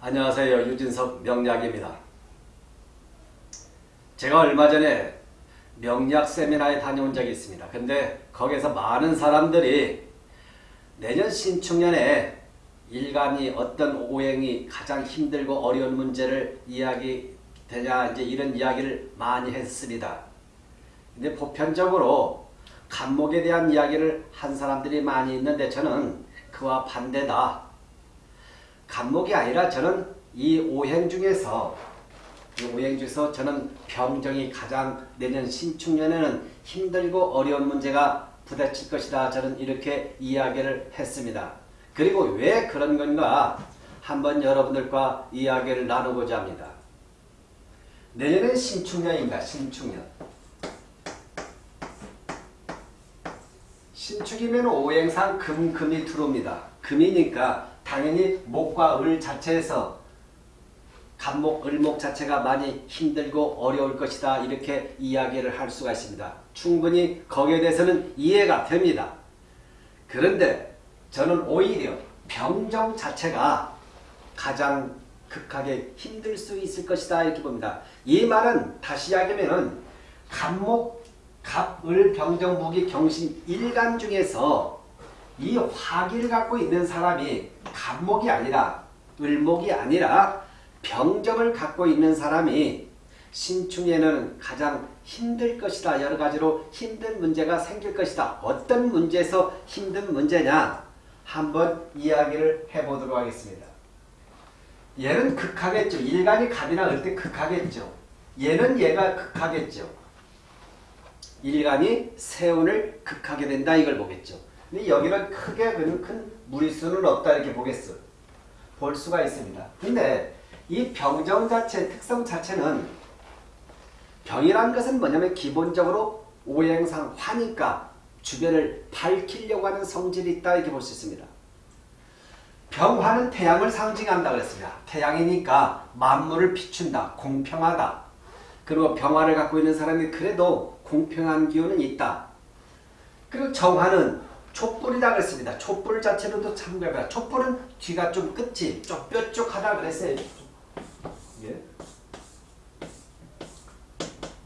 안녕하세요. 유진석 명약입니다. 제가 얼마 전에 명약 세미나에 다녀온 적이 있습니다. 근데 거기서 많은 사람들이 내년 신축년에 일간이 어떤 오행이 가장 힘들고 어려운 문제를 이야기 되냐 이제 이런 이야기를 많이 했습니다. 근데 보편적으로 간목에 대한 이야기를 한 사람들이 많이 있는데 저는 그와 반대다. 간목이 아니라 저는 이 오행 중에서 이 오행 중에서 저는 병정이 가장 내년 신축년에는 힘들고 어려운 문제가 부딪힐 것이다. 저는 이렇게 이야기를 했습니다. 그리고 왜 그런 건가 한번 여러분들과 이야기를 나누고자 합니다. 내년은 신축년입니다. 신축년. 신축이면 오행상 금, 금이 들어옵니다. 금이니까 당연히 목과 을 자체에서 간목, 을목 자체가 많이 힘들고 어려울 것이다. 이렇게 이야기를 할 수가 있습니다. 충분히 거기에 대해서는 이해가 됩니다. 그런데 저는 오히려 병정 자체가 가장 극하게 힘들 수 있을 것이다. 이렇게 봅니다. 이 말은 다시 이야기하면 간목, 갑, 을, 병정, 무기, 경신, 일간 중에서 이 화기를 갖고 있는 사람이 간목이 아니라 을목이 아니라 병정을 갖고 있는 사람이 신축에는 가장 힘들 것이다. 여러 가지로 힘든 문제가 생길 것이다. 어떤 문제에서 힘든 문제냐? 한번 이야기를 해보도록 하겠습니다. 얘는 극하겠죠. 일간이 갑이나 을때 극하겠죠. 얘는 얘가 극하겠죠. 일간이 세운을 극하게 된다 이걸 보겠죠. 근데 여기는 크게 큰 무리수는 없다 이렇게 보겠어. 볼 수가 있습니다. 근데 이 병정 자체 특성 자체는 병이란 것은 뭐냐면 기본적으로 오행상 화니까 주변을 밝히려고 하는 성질이 있다 이렇게 볼 수 있습니다. 병화는 태양을 상징한다 그랬습니다. 태양이니까 만물을 비춘다. 공평하다. 그리고 병화를 갖고 있는 사람이 그래도 공평한 기운은 있다. 그리고 정화는 촛불이다 그랬습니다. 촛불 자체로도 참고해봐. 촛불은 뒤가 좀 끝이 뾰족하다 그랬어요. 예.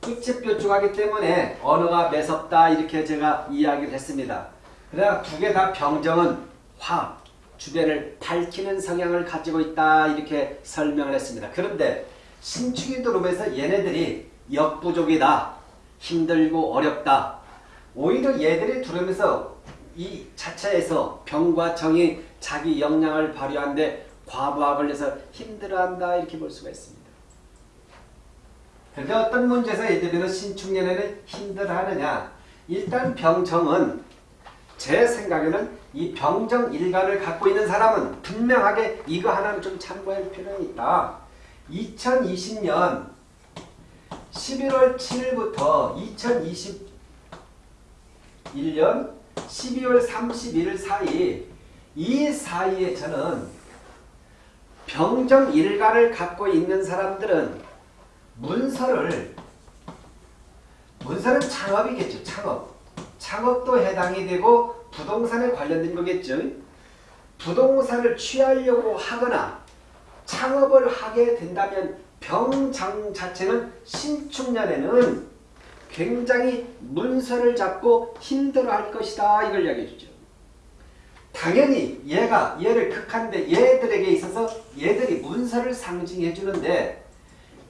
끝이 뾰족하기 때문에 언어가 매섭다 이렇게 제가 이야기를 했습니다. 그러나 두 개 다 병정은 화, 주변을 밝히는 성향을 가지고 있다 이렇게 설명을 했습니다. 그런데 신축이 들어오면서 얘네들이 역부족이다. 힘들고 어렵다. 오히려 얘들이 들어오면서 이 자체에서 병과 정이 자기 역량을 발휘하는데 과부하 걸려서 힘들어한다 이렇게 볼 수가 있습니다. 그런데 어떤 문제에서 얘들은 신축년에는 힘들어하느냐 일단 병정은 제 생각에는 이 병정 일간을 갖고 있는 사람은 분명하게 이거 하나는 좀 참고할 필요는 있다. 2020년 11월 7일부터 2021년 12월 31일 사이 이 사이에 저는 병정 일가를 갖고 있는 사람들은 문서를 문서는 창업이겠죠. 창업. 창업도 해당이 되고 부동산에 관련된 거겠죠. 부동산을 취하려고 하거나 창업을 하게 된다면 병장 자체는 신축년에는 굉장히 문서를 잡고 힘들어할 것이다 이걸 이야기해 주죠. 당연히 얘가 얘를 극한데 얘들에게 있어서 얘들이 문서를 상징해 주는데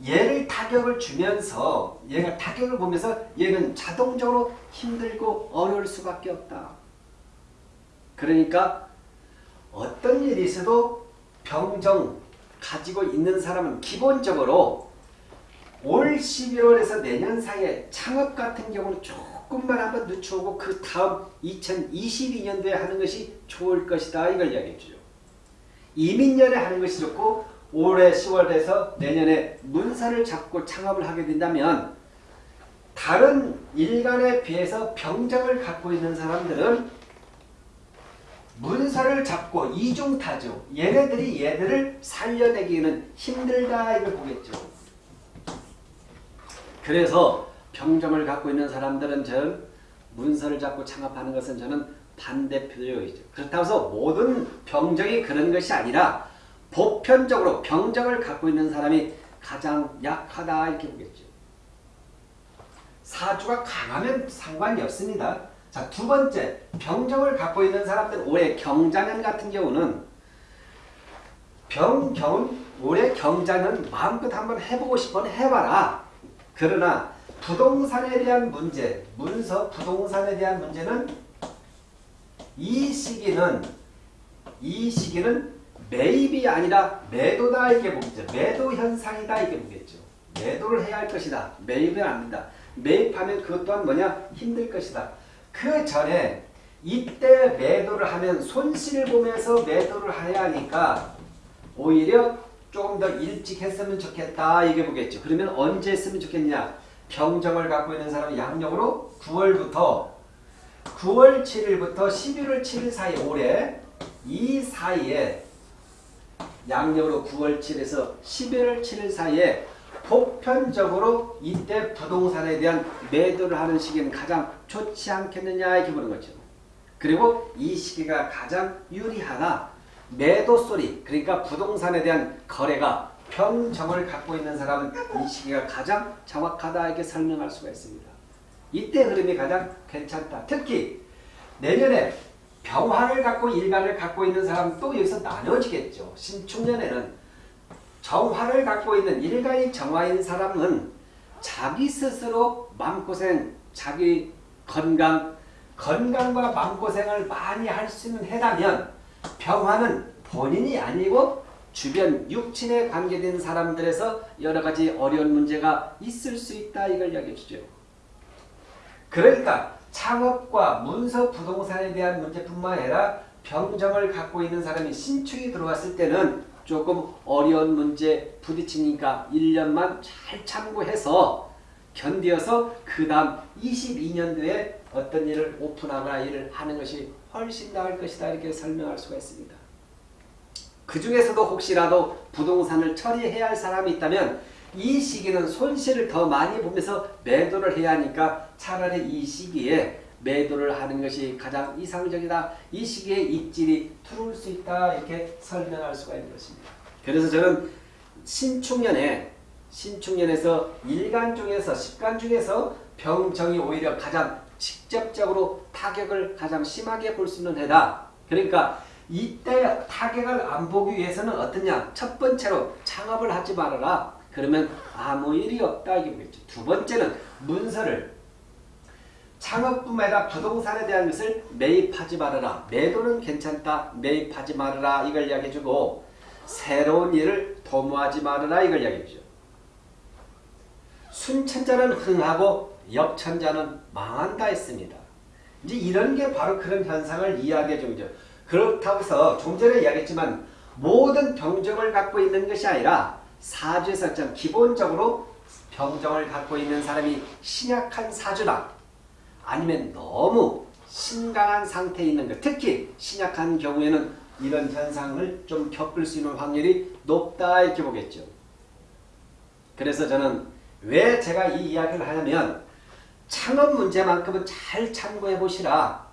얘를 타격을 주면서 얘가 타격을 보면서 얘는 자동적으로 힘들고 어려울 수밖에 없다. 그러니까 어떤 일이 있어도 병정 가지고 있는 사람은 기본적으로 올 11월에서 내년 사이에 창업 같은 경우는 조금만 한번 늦춰오고 그 다음 2022년도에 하는 것이 좋을 것이다. 이걸 이야기해 주죠. 이민년에 하는 것이 좋고 올해 10월에서 내년에 문서를 잡고 창업을 하게 된다면 다른 일간에 비해서 병정을 갖고 있는 사람들은 문서를 잡고 이중타죠. 얘네들이 얘들을 살려내기는 힘들다 이걸 보겠죠. 그래서 병정을 갖고 있는 사람들은 저 문서를 잡고 창업하는 것은 저는 반대표적이죠. 그렇다고 해서 모든 병정이 그런 것이 아니라 보편적으로 병정을 갖고 있는 사람이 가장 약하다 이렇게 보겠죠. 사주가 강하면 상관이 없습니다. 자, 두 번째, 병정을 갖고 있는 사람들 올해 경자년 같은 경우는 병경은 올해 경자년 마음껏 한번 해보고 싶으면 해봐라. 그러나 부동산에 대한 문제, 문서 부동산에 대한 문제는 이 시기는 이 시기는 매입이 아니라 매도다 이게 보겠죠. 매도 현상이다 이게 보겠죠. 매도를 해야 할 것이다. 매입은 아니다. 매입하면 그것 또한 뭐냐? 힘들 것이다. 그 전에 이때 매도를 하면 손실을 보면서 매도를 해야 하니까 오히려 조금 더 일찍 했으면 좋겠다 이게 보겠죠. 그러면 언제 했으면 좋겠냐? 병정을 갖고 있는 사람이 양력으로 9월부터 9월 7일부터 11월 7일 사이 올해 이 사이에 양력으로 9월 7일에서 11월 7일 사이에 보편적으로 이때 부동산에 대한 매도를 하는 시기는 가장 좋지 않겠느냐 이렇게 보는 거죠. 그리고 이 시기가 가장 유리하나 매도 소리 그러니까 부동산에 대한 거래가 평정을 갖고 있는 사람은 이 시기가 가장 정확하다 이렇게 설명할 수가 있습니다. 이때 흐름이 가장 괜찮다. 특히 내년에 병화를 갖고 일간을 갖고 있는 사람 또 여기서 나눠지겠죠. 신축년에는 정화를 갖고 있는 일간이 정화인 사람은 자기 스스로 마음고생, 자기 건강, 건강과 마음고생을 많이 할 수 있는 해라면 병화는 본인이 아니고 주변 육친에 관계된 사람들에서 여러 가지 어려운 문제가 있을 수 있다 이걸 이야기해 주죠. 그러니까 창업과 문서 부동산에 대한 문제뿐만 아니라 병정을 갖고 있는 사람이 신축이 들어왔을 때는 조금 어려운 문제 부딪히니까 1년만 잘 참고해서 견디어서 그 다음 22년도에 어떤 일을 오픈하거나 일을 하는 것이 훨씬 나을 것이다 이렇게 설명할 수가 있습니다. 그 중에서도 혹시라도 부동산을 처리해야 할 사람이 있다면 이 시기는 손실을 더 많이 보면서 매도를 해야 하니까 차라리 이 시기에 매도를 하는 것이 가장 이상적이다. 이 시기에 입질이 들어올 수 있다. 이렇게 설명할 수가 있는 것입니다. 그래서 저는 신축년에 신축년에서 일간 중에서 십간 중에서 병정이 오히려 가장 직접적으로 타격을 가장 심하게 볼 수 있는 해다. 그러니까 이때 타격을 안 보기 위해서는 어떠냐? 첫 번째로 창업을 하지 말아라. 그러면 아무 일이 없다 이게 뭐겠죠. 두 번째는 문서를 아니라 부동산에 대한 것을 매입하지 말아라. 매도는 괜찮다. 매입하지 말아라. 이걸 이야기해주고 새로운 일을 도모하지 말아라. 이걸 이야기해주죠. 순천자는 흥하고 역천자는 망한다 했습니다. 이제 이런 게 바로 그런 현상을 이야기해 준 거죠. 그렇다고 해서 좀 전에 이야기했지만 모든 병정을 갖고 있는 것이 아니라 사주에서 좀 기본적으로 병정을 갖고 있는 사람이 신약한 사주다. 아니면 너무 신강한 상태에 있는 것. 특히 신약한 경우에는 이런 현상을 좀 겪을 수 있는 확률이 높다 이렇게 보겠죠. 그래서 저는 왜 제가 이 이야기를 하냐면 창업 문제만큼은 잘 참고해 보시라.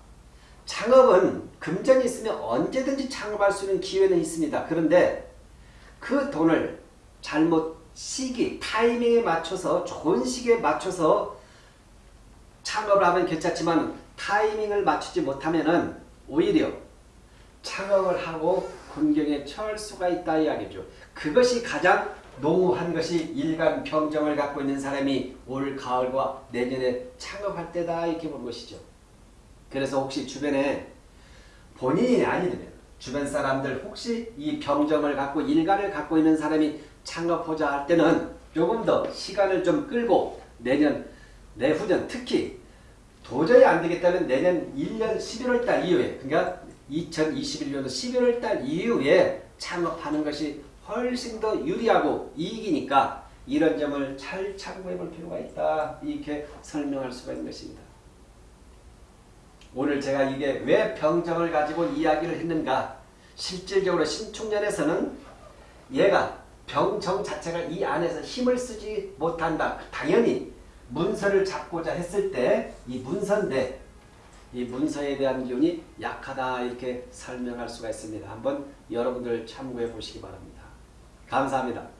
창업은 금전이 있으면 언제든지 창업할 수 있는 기회는 있습니다. 그런데 그 돈을 잘못 시기, 타이밍에 맞춰서 좋은 시기에 맞춰서 창업을 하면 괜찮지만 타이밍을 맞추지 못하면 오히려 창업을 하고 군경에 처할 수가 있다 이야기죠. 그것이 가장 농후한 것이 일간 병정을 갖고 있는 사람이 올 가을과 내년에 창업할 때다 이렇게 본 것이죠. 그래서 혹시 주변에 본인이 아니면 주변 사람들 혹시 이 병정을 갖고 일간을 갖고 있는 사람이 창업하자 할 때는 조금 더 시간을 좀 끌고 내년 내후년 특히 도저히 안 되겠다면 내년 1년 11월 달 이후에 그러니까 2021년도 11월 달 이후에 창업하는 것이 훨씬 더 유리하고 이익이니까 이런 점을 잘 참고해 볼 필요가 있다. 이렇게 설명할 수가 있는 것입니다. 오늘 제가 이게 왜 병정을 가지고 이야기를 했는가 실질적으로 신축년에서는 얘가 병정 자체가 이 안에서 힘을 쓰지 못한다. 당연히 문서를 잡고자 했을 때 이 문서인데 이 문서에 대한 기운이 약하다 이렇게 설명할 수가 있습니다. 한번 여러분들 참고해 보시기 바랍니다. 감사합니다.